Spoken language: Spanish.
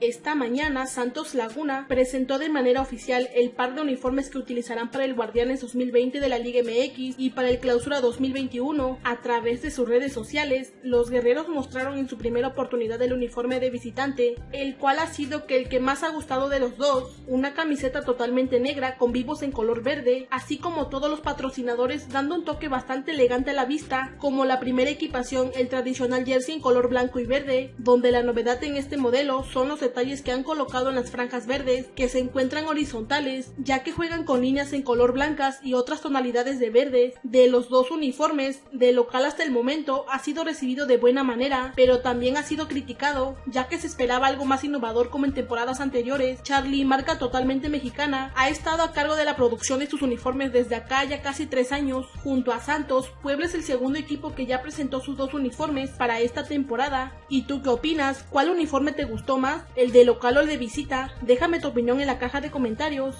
Esta mañana Santos Laguna presentó de manera oficial el par de uniformes que utilizarán para el Guardianes 2020 de la Liga MX y para el Clausura 2021. A través de sus redes sociales, los guerreros mostraron en su primera oportunidad el uniforme de visitante, el cual ha sido que el que más ha gustado de los dos, una camiseta totalmente negra con vivos en color verde, así como todos los patrocinadores dando un toque bastante elegante a la vista, como la primera equipación, el tradicional jersey en color blanco y verde, donde la novedad en este modelo son los detalles que han colocado en las franjas verdes, que se encuentran horizontales, ya que juegan con líneas en color blancas y otras tonalidades de verdes. De los dos uniformes, de local hasta el momento, ha sido recibido de buena manera, pero también ha sido criticado, ya que se esperaba algo más innovador como en temporadas anteriores. Charlie, marca totalmente mexicana, ha estado a cargo de la producción de sus uniformes desde acá ya casi tres años. Junto a Santos, Puebla es el segundo equipo que ya presentó sus dos uniformes para esta temporada. ¿Y tú qué opinas? ¿Cuál uniforme te gustó más? El de local o el de visita, déjame tu opinión en la caja de comentarios.